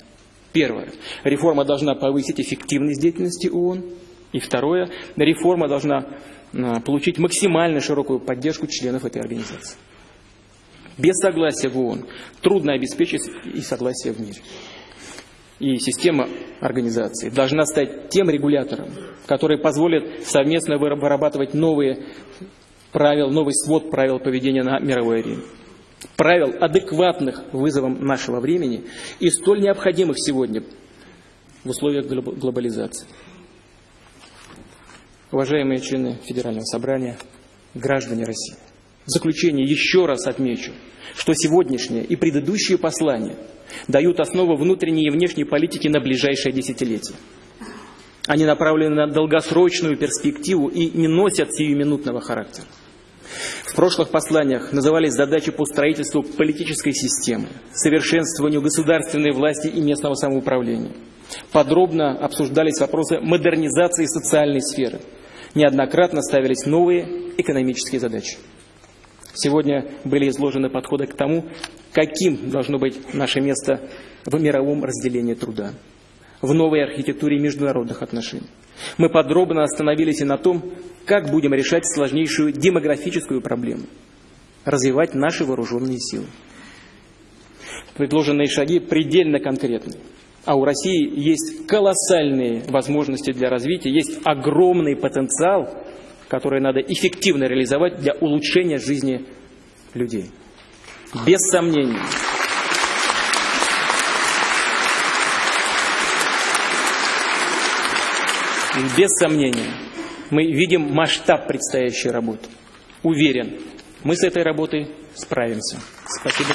Первое. Реформа должна повысить эффективность деятельности ООН. И второе. Реформа должна а, получить максимально широкую поддержку членов этой организации. Без согласия в ООН трудно обеспечить и согласие в мире. И система организации должна стать тем регулятором, который позволит совместно вырабатывать новые правил, новый свод правил поведения на мировой арене. Правил, адекватных вызовам нашего времени и столь необходимых сегодня в условиях глобализации. Уважаемые члены Федерального собрания, граждане России, в заключение еще раз отмечу, что сегодняшнее и предыдущие послания дают основу внутренней и внешней политики на ближайшее десятилетие. Они направлены на долгосрочную перспективу и не носят сиюминутного характера. В прошлых посланиях назывались задачи по строительству политической системы, совершенствованию государственной власти и местного самоуправления. Подробно обсуждались вопросы модернизации социальной сферы. Неоднократно ставились новые экономические задачи. Сегодня были изложены подходы к тому, каким должно быть наше место в мировом разделении труда, в новой архитектуре международных отношений. Мы подробно остановились и на том, как будем решать сложнейшую демографическую проблему, развивать наши вооруженные силы. Предложенные шаги предельно конкретны. А у России есть колоссальные возможности для развития, есть огромный потенциал, который надо эффективно реализовать для улучшения жизни людей. Без сомнений. Без сомнения, мы видим масштаб предстоящей работы. Уверен, мы с этой работой справимся. Спасибо.